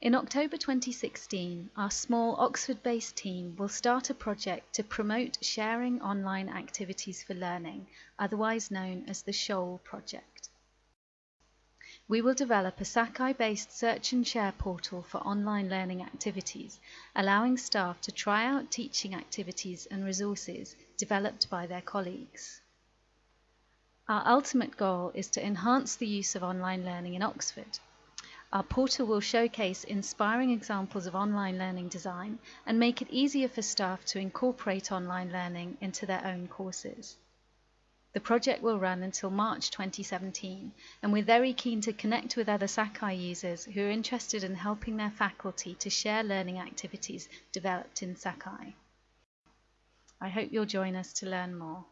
In October 2016, our small Oxford based team will start a project to promote sharing online activities for learning, otherwise known as the Shoal Project. We will develop a Sakai based search and share portal for online learning activities, allowing staff to try out teaching activities and resources developed by their colleagues. Our ultimate goal is to enhance the use of online learning in Oxford. Our portal will showcase inspiring examples of online learning design and make it easier for staff to incorporate online learning into their own courses. The project will run until March 2017, and we're very keen to connect with other Sakai users who are interested in helping their faculty to share learning activities developed in Sakai. I hope you'll join us to learn more.